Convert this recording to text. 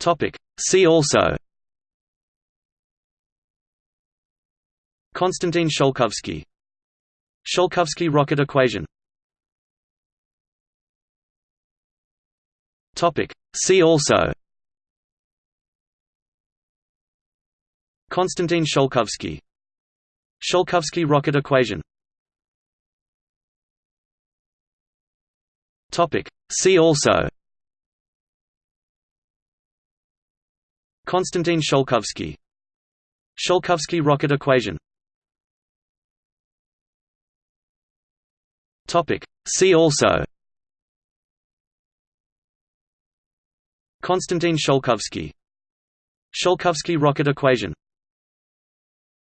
Topic. See also. Konstantin Tsiolkovsky Tsiolkovsky rocket equation. Topic. See also. Konstantin Tsiolkovsky Tsiolkovsky rocket equation. Topic. See also Konstantin Tsiolkovsky Tsiolkovsky rocket equation. See also. Konstantin Tsiolkovsky Tsiolkovsky rocket equation